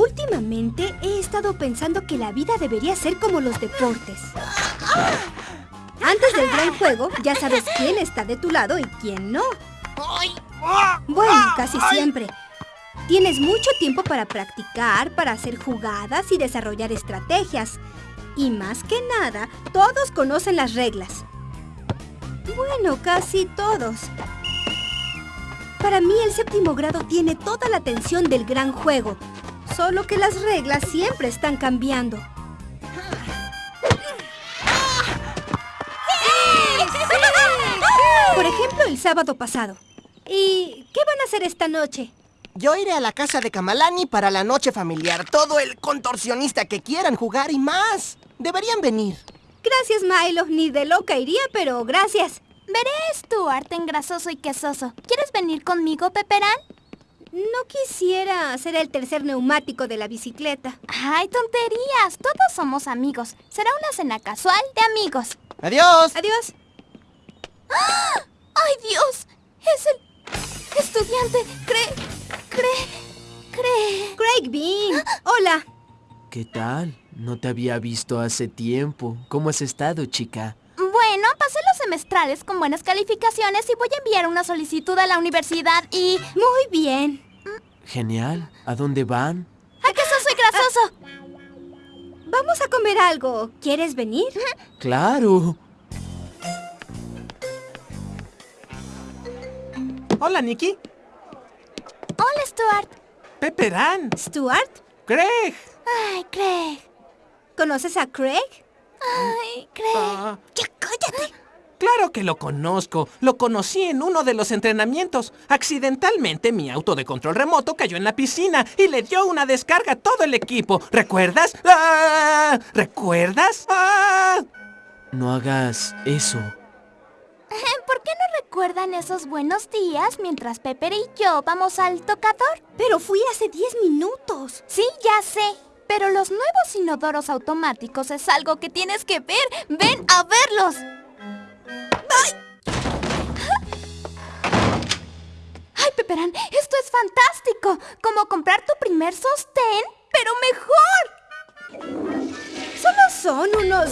Últimamente he estado pensando que la vida debería ser como los deportes. Antes del gran juego, ya sabes quién está de tu lado y quién no. Bueno, casi siempre. Tienes mucho tiempo para practicar, para hacer jugadas y desarrollar estrategias. Y más que nada, todos conocen las reglas. Bueno, casi todos. Para mí el séptimo grado tiene toda la atención del gran juego. Solo que las reglas siempre están cambiando. Por ejemplo, el sábado pasado. ¿Y qué van a hacer esta noche? Yo iré a la casa de Kamalani para la noche familiar. Todo el contorsionista que quieran jugar y más. Deberían venir. Gracias, Milo. Ni de loca iría, pero gracias. Veré a Stuart en grasoso y quesoso. ¿Quieres venir conmigo, Peperán? No quisiera ser el tercer neumático de la bicicleta. ¡Ay, tonterías! Todos somos amigos. Será una cena casual de amigos. ¡Adiós! Adiós. ¡Ah! ¡Ay, Dios! Es el estudiante. Cree... Cree... Cree... Craig Bean. Hola. ¿Qué tal? No te había visto hace tiempo. ¿Cómo has estado, chica? Semestrales con buenas calificaciones y voy a enviar una solicitud a la universidad y... Muy bien. Genial. ¿A dónde van? ¡A que soy grasoso! Vamos a comer algo. ¿Quieres venir? ¡Claro! Hola, Nikki. Hola, Stuart. Pepperán. ¿Stuart? Craig. Ay, Craig. ¿Conoces a Craig? Ay, Craig. Ah, ¡Ya cállate! Claro que lo conozco. Lo conocí en uno de los entrenamientos. Accidentalmente mi auto de control remoto cayó en la piscina y le dio una descarga a todo el equipo. ¿Recuerdas? ¡Ah! ¿Recuerdas? ¡Ah! No hagas eso. ¿Por qué no recuerdan esos buenos días mientras Pepper y yo vamos al tocador? Pero fui hace 10 minutos. Sí, ya sé. Pero los nuevos inodoros automáticos es algo que tienes que ver. ¡Ven a verlos! ¡Esto es fantástico! Como comprar tu primer sostén, pero mejor. Solo son unos...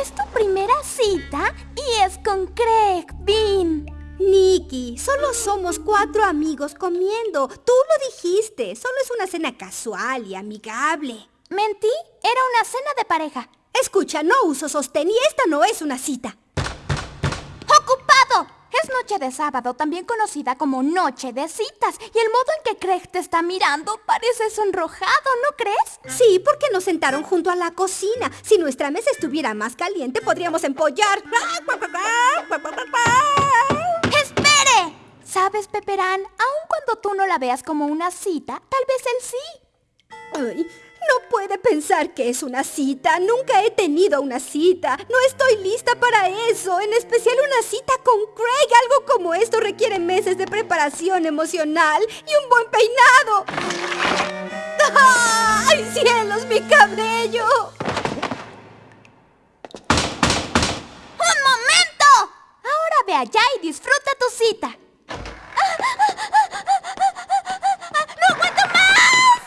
Es tu primera cita y es con Craig Bean. Nicky, solo somos cuatro amigos comiendo. Tú lo dijiste. Solo es una cena casual y amigable. Mentí, era una cena de pareja. Escucha, no uso sostén y esta no es una cita. Es noche de sábado, también conocida como noche de citas. Y el modo en que Craig te está mirando parece sonrojado, ¿no crees? Sí, porque nos sentaron junto a la cocina. Si nuestra mesa estuviera más caliente, podríamos empollar. ¡Espere! ¿Sabes, Peperán? Aun cuando tú no la veas como una cita, tal vez él sí. Ay, no puede pensar que es una cita. Nunca he tenido una cita. No estoy lista para eso. En especial una cita con Craig. Algo como esto requiere meses de preparación emocional y un buen peinado. ¡Ay, cielos, mi cabello! ¡Un momento! Ahora ve allá y disfruta tu cita. ¡No aguanto más!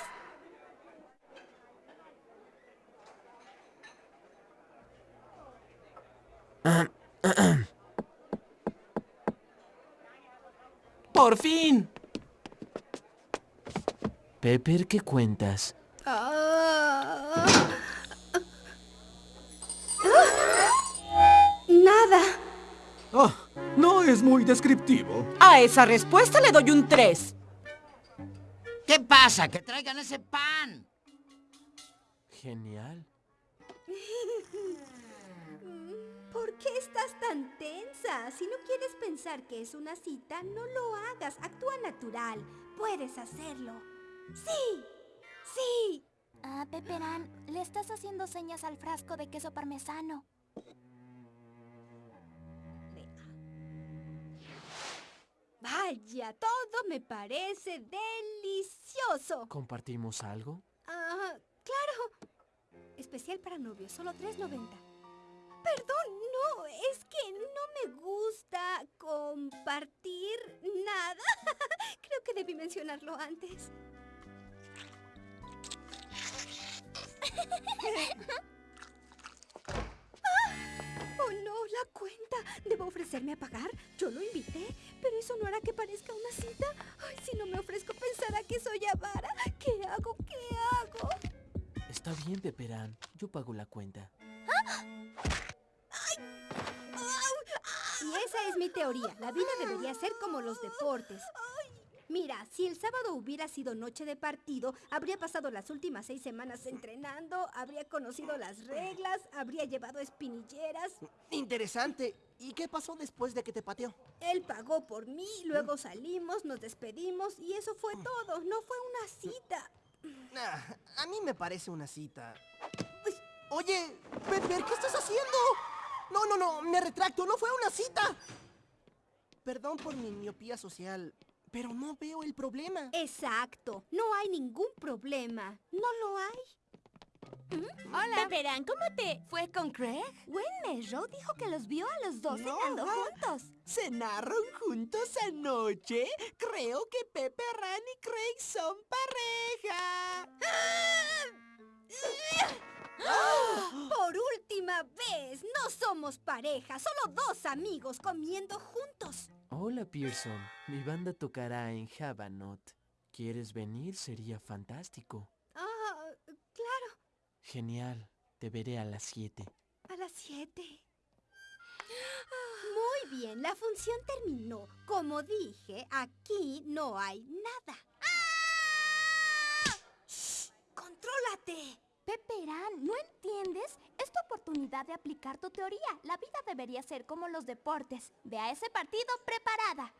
¡Por fin! Pepper, ¿qué cuentas? Ah. Nada. Oh, no es muy descriptivo. A esa respuesta le doy un 3. ¿Qué pasa? Que traigan ese pan. Genial. ¿Por qué estás tan tensa? Si no quieres pensar que es una cita, no lo hagas. Actúa natural. Puedes hacerlo. ¡Sí! ¡Sí! Ah, Peperán, le estás haciendo señas al frasco de queso parmesano. Vaya, todo me parece delicioso. ¿Compartimos algo? Ah, claro. Especial para novios, solo 3.90. Perdón, no, es que no me gusta compartir nada. Creo que debí mencionarlo antes. ¡Oh, no! ¡La cuenta! ¿Debo ofrecerme a pagar? Yo lo invité, pero eso no hará que parezca una cita. Ay, si no me ofrezco, pensará que soy avara. ¿Qué hago? ¿Qué hago? Está bien, Peperán. Yo pago la cuenta. Y esa es mi teoría. La vida debería ser como los deportes. Mira, si el sábado hubiera sido noche de partido, habría pasado las últimas seis semanas entrenando, habría conocido las reglas, habría llevado espinilleras. Interesante. ¿Y qué pasó después de que te pateó? Él pagó por mí, luego salimos, nos despedimos y eso fue todo. No fue una cita. Ah, a mí me parece una cita. Oye, Pepper, ¿qué estás haciendo? No, no, no, me retracto, no fue una cita. Perdón por mi miopía social, pero no veo el problema. Exacto, no hay ningún problema. ¿No lo hay? Hola. Peperán, ¿cómo te...? ¿Fue con Craig? Wenmesrow dijo que los vio a los dos cenando juntos. ¿Cenaron juntos anoche? Creo que Pepe, Ran y Craig son pareja. Por última vez, no somos pareja, solo dos amigos comiendo juntos. Hola, Pearson. Mi banda tocará en Havanot. ¿Quieres venir? Sería fantástico. Ah, claro, Genial. Te veré a las 7. a las siete. Muy bien, la función terminó. Como dije, aquí no hay nada. ¡Shh! ¡Contrólate! Peperán, ¿no entiendes? Es tu oportunidad de aplicar tu teoría. La vida debería ser como los deportes. Ve a ese partido preparada.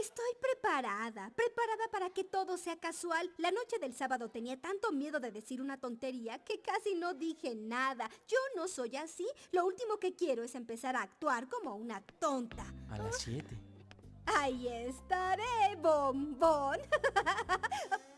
Estoy preparada, preparada para que todo sea casual. La noche del sábado tenía tanto miedo de decir una tontería que casi no dije nada. Yo no soy así. Lo último que quiero es empezar a actuar como una tonta. A las 7. Ahí estaré, bombón.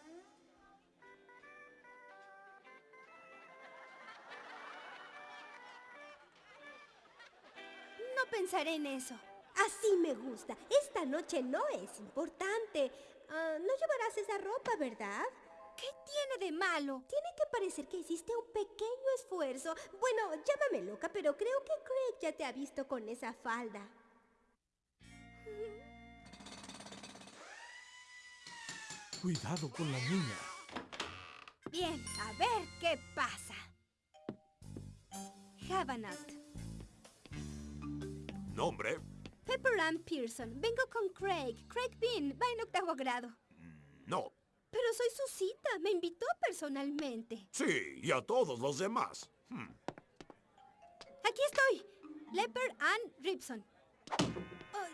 No pensaré en eso. Así me gusta. Esta noche no es importante. Ah, no llevarás esa ropa, ¿verdad? ¿Qué tiene de malo? Tiene que parecer que hiciste un pequeño esfuerzo. Bueno, llámame loca, pero creo que Craig ya te ha visto con esa falda. Cuidado con la niña. Bien, a ver qué pasa. Havanot. ¿Nombre? Pepper Ann Pearson. Vengo con Craig. Craig Bean. Va en octavo grado. No. Pero soy su cita. Me invitó personalmente. Sí, y a todos los demás. Hmm. Aquí estoy. Leper Ann Ripson. Ay,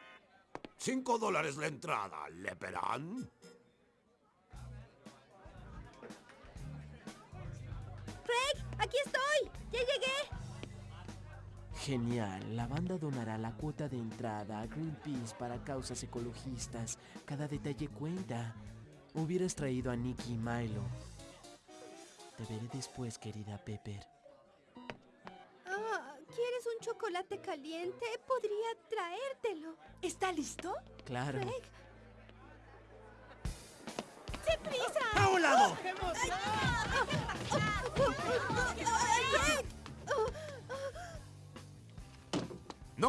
Cinco dólares la entrada, Leperán. Craig, aquí estoy. Ya llegué. Genial. La banda donará la cuota de entrada a Greenpeace para causas ecologistas. Cada detalle cuenta. Hubieras traído a Nicky y Milo. Te veré después, querida Pepper. Ah, ¿Quieres un chocolate caliente? Podría traértelo. ¿Está listo? Claro. ¡Sin prisa! ¡A un lado!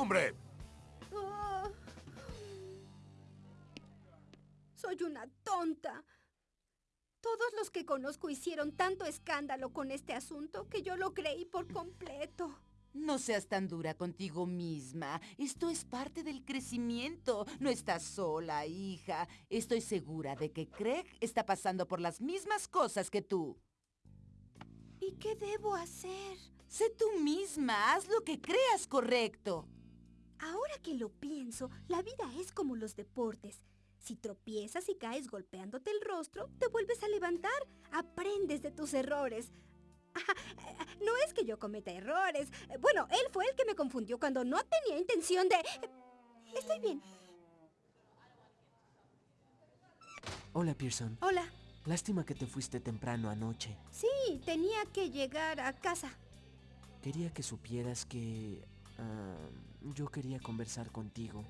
¡Nombre! Ah. Soy una tonta. Todos los que conozco hicieron tanto escándalo con este asunto que yo lo creí por completo. No seas tan dura contigo misma. Esto es parte del crecimiento. No estás sola, hija. Estoy segura de que Craig está pasando por las mismas cosas que tú. ¿Y qué debo hacer? Sé tú misma. Haz lo que creas correcto. Ahora que lo pienso, la vida es como los deportes. Si tropiezas y caes golpeándote el rostro, te vuelves a levantar. Aprendes de tus errores. No es que yo cometa errores. Bueno, él fue el que me confundió cuando no tenía intención de... Estoy bien. Hola, Pearson. Hola. Lástima que te fuiste temprano anoche. Sí, tenía que llegar a casa. Quería que supieras que... ah, yo quería conversar contigo.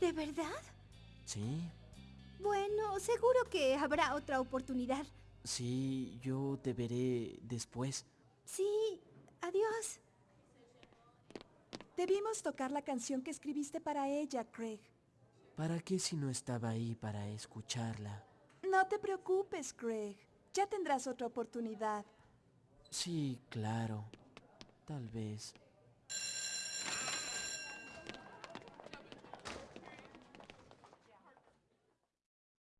¿De verdad? ¿Sí? Bueno, seguro que habrá otra oportunidad. Sí, yo te veré después. Sí, adiós. Debimos tocar la canción que escribiste para ella, Craig. ¿Para qué si no estaba ahí para escucharla? No te preocupes, Craig. Ya tendrás otra oportunidad. Sí, claro. Tal vez.